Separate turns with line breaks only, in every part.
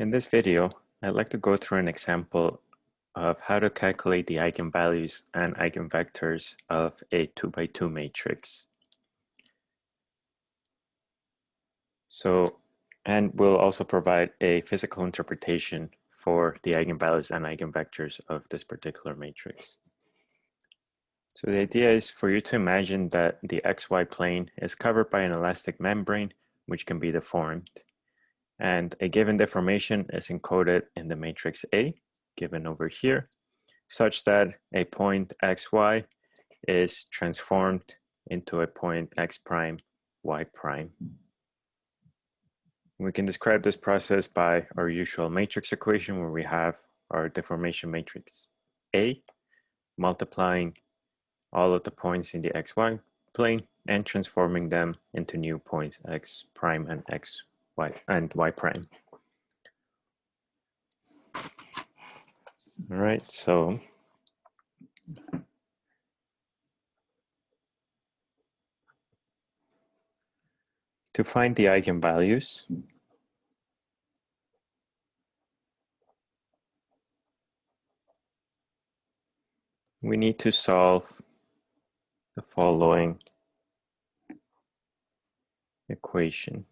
In this video, I'd like to go through an example of how to calculate the eigenvalues and eigenvectors of a 2 by 2 matrix. So, and we'll also provide a physical interpretation for the eigenvalues and eigenvectors of this particular matrix. So the idea is for you to imagine that the xy plane is covered by an elastic membrane which can be deformed. And a given deformation is encoded in the matrix A, given over here, such that a point xy is transformed into a point x prime, y prime. We can describe this process by our usual matrix equation where we have our deformation matrix A multiplying all of the points in the xy plane and transforming them into new points x prime and x y and y prime. All right, so to find the eigenvalues, we need to solve the following equation.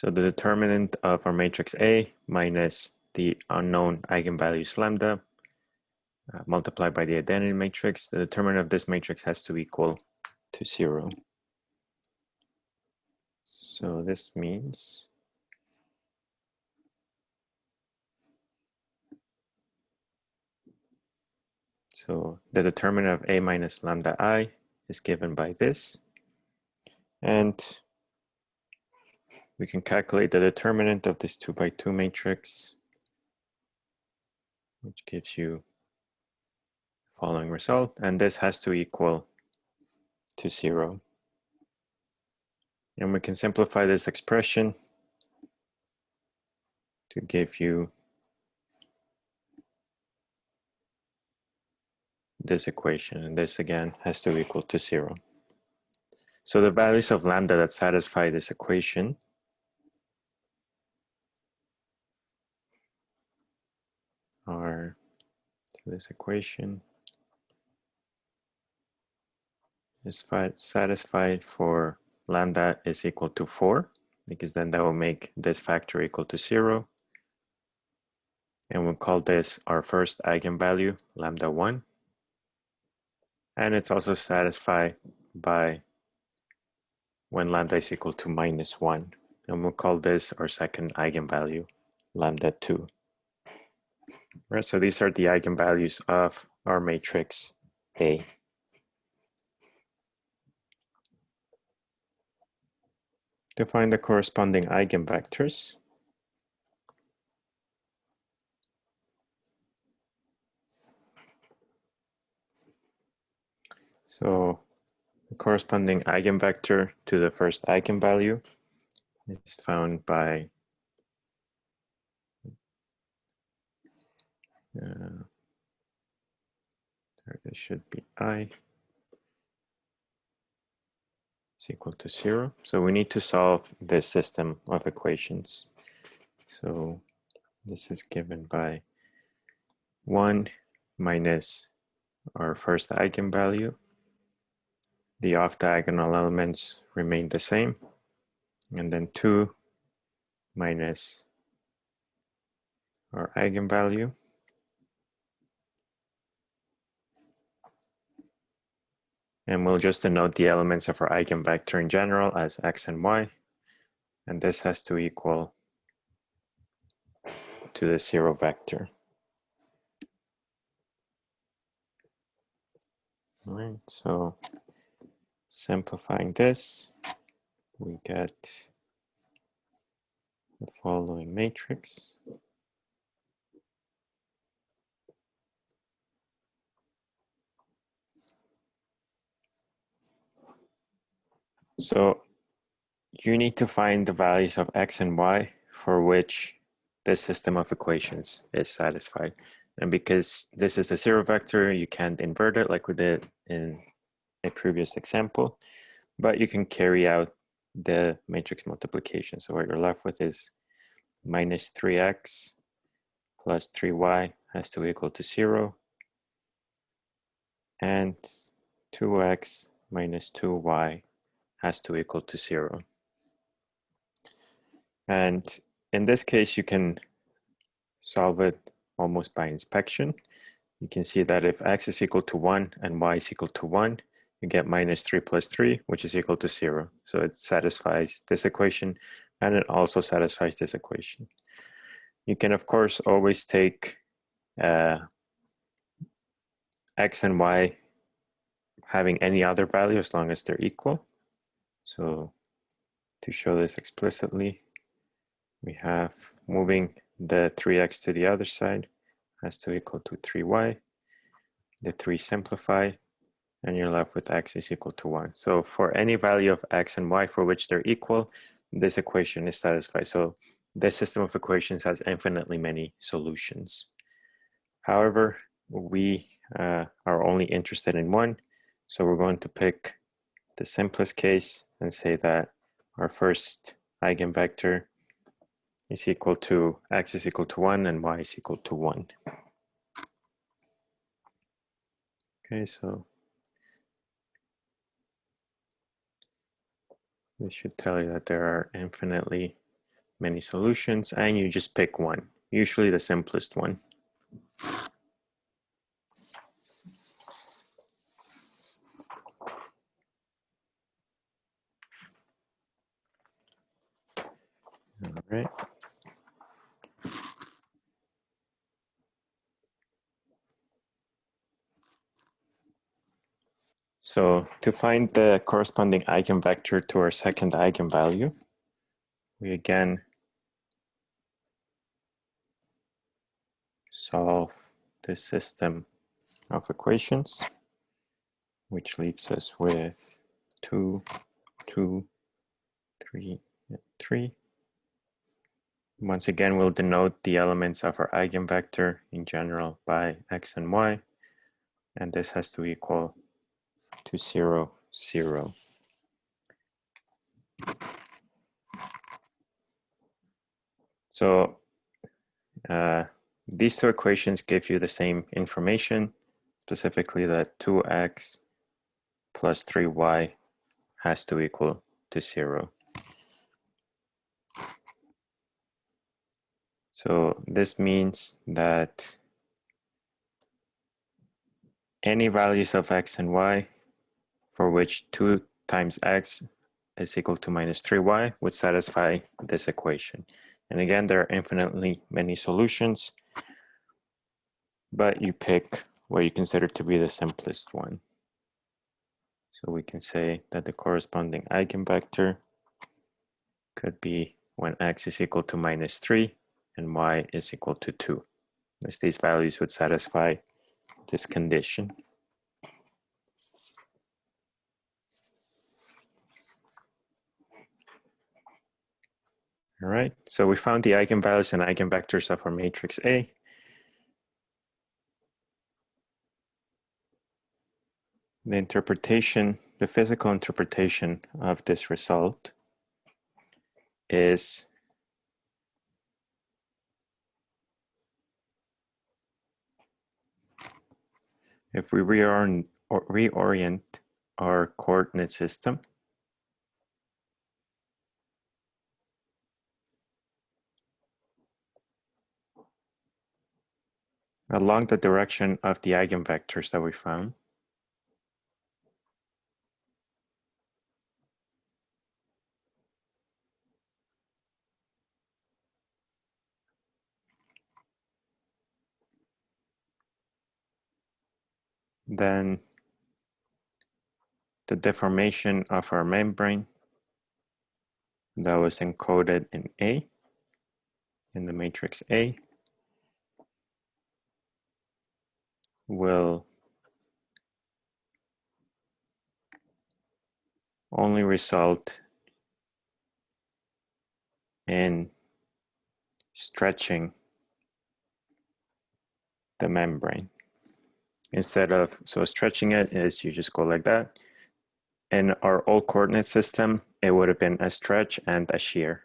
So the determinant of our matrix A minus the unknown eigenvalues lambda uh, multiplied by the identity matrix, the determinant of this matrix has to equal to zero. So this means So the determinant of A minus lambda I is given by this. And we can calculate the determinant of this two by two matrix, which gives you the following result. And this has to equal to zero. And we can simplify this expression to give you this equation. And this again has to equal to zero. So the values of lambda that satisfy this equation are this equation is satisfied for lambda is equal to 4 because then that will make this factor equal to 0 and we'll call this our first eigenvalue lambda 1 and it's also satisfied by when lambda is equal to minus 1. And we'll call this our second eigenvalue, lambda 2. Right, so these are the eigenvalues of our matrix A. To find the corresponding eigenvectors, so the corresponding eigenvector to the first eigenvalue is found by uh, there this should be i is equal to zero. So we need to solve this system of equations. So this is given by one minus our first eigenvalue the off diagonal elements remain the same. And then 2 minus our eigenvalue. And we'll just denote the elements of our eigenvector in general as x and y. And this has to equal to the zero vector. All right, so Simplifying this, we get the following matrix. So you need to find the values of x and y for which this system of equations is satisfied. And because this is a zero vector, you can't invert it like we did in a previous example, but you can carry out the matrix multiplication. So what you're left with is minus 3x plus 3y has to equal to 0 and 2x minus 2y has to equal to 0. And in this case, you can solve it almost by inspection. You can see that if x is equal to 1 and y is equal to 1, you get minus 3 plus 3, which is equal to 0. So it satisfies this equation, and it also satisfies this equation. You can, of course, always take uh, x and y having any other value as long as they're equal. So to show this explicitly, we have moving the 3x to the other side has to equal to 3y. The 3 simplify, and you're left with x is equal to 1. So for any value of x and y for which they're equal, this equation is satisfied. So this system of equations has infinitely many solutions. However, we uh, are only interested in one, so we're going to pick the simplest case and say that our first eigenvector is equal to x is equal to 1 and y is equal to 1. Okay, so this should tell you that there are infinitely many solutions and you just pick one, usually the simplest one. All right. So to find the corresponding eigenvector to our second eigenvalue, we again solve this system of equations, which leaves us with 2, 2, 3, 3. Once again, we'll denote the elements of our eigenvector in general by x and y, and this has to equal to 0, 0. So uh, these two equations give you the same information, specifically that 2x plus 3y has to equal to 0. So this means that any values of x and y for which 2 times x is equal to minus 3y would satisfy this equation. And again, there are infinitely many solutions, but you pick what you consider to be the simplest one. So we can say that the corresponding eigenvector could be when x is equal to minus 3 and y is equal to 2, as these values would satisfy this condition. All right, so we found the eigenvalues and eigenvectors of our matrix A. The interpretation, the physical interpretation of this result is if we reorient, reorient our coordinate system along the direction of the eigenvectors that we found. Then the deformation of our membrane that was encoded in A, in the matrix A. will only result in stretching the membrane. Instead of so stretching it is you just go like that. In our old coordinate system it would have been a stretch and a shear.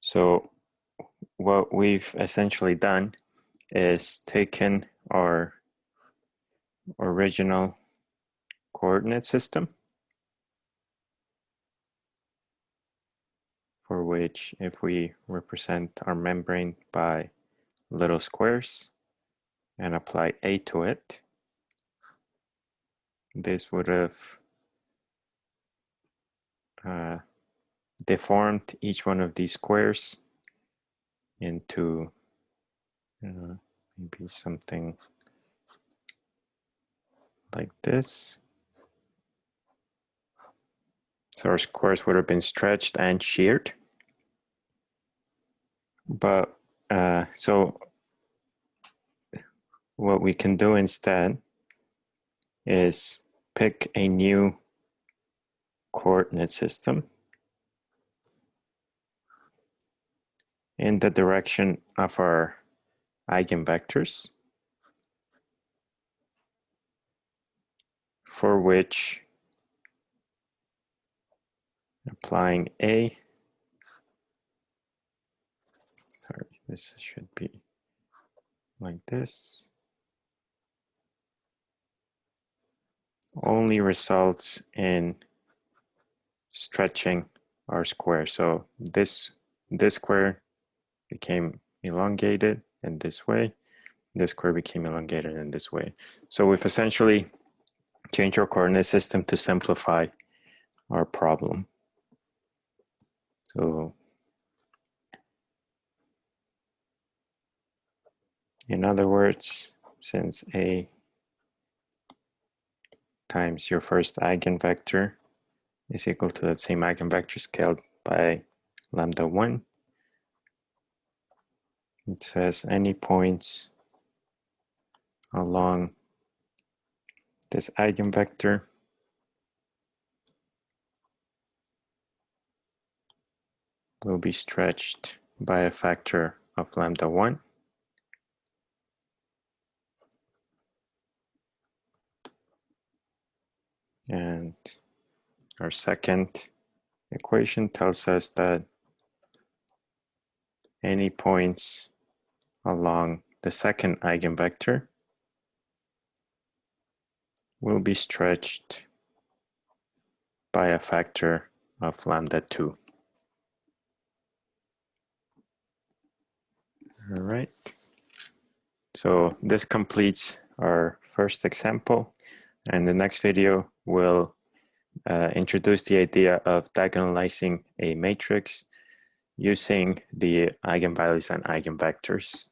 So what we've essentially done is taken our original coordinate system for which if we represent our membrane by little squares and apply A to it, this would have uh, deformed each one of these squares into uh, maybe something like this. So our squares would have been stretched and sheared. But uh, so what we can do instead is pick a new coordinate system in the direction of our eigenvectors for which applying A, sorry, this should be like this, only results in stretching our square. So this, this square became elongated in this way. This square became elongated in this way. So we've essentially changed our coordinate system to simplify our problem. So in other words, since A times your first eigenvector is equal to that same eigenvector scaled by lambda 1, it says any points along this eigenvector will be stretched by a factor of lambda 1. And our second equation tells us that any points along the second eigenvector will be stretched by a factor of lambda 2. All right. So this completes our first example. And the next video will uh, introduce the idea of diagonalizing a matrix using the eigenvalues and eigenvectors.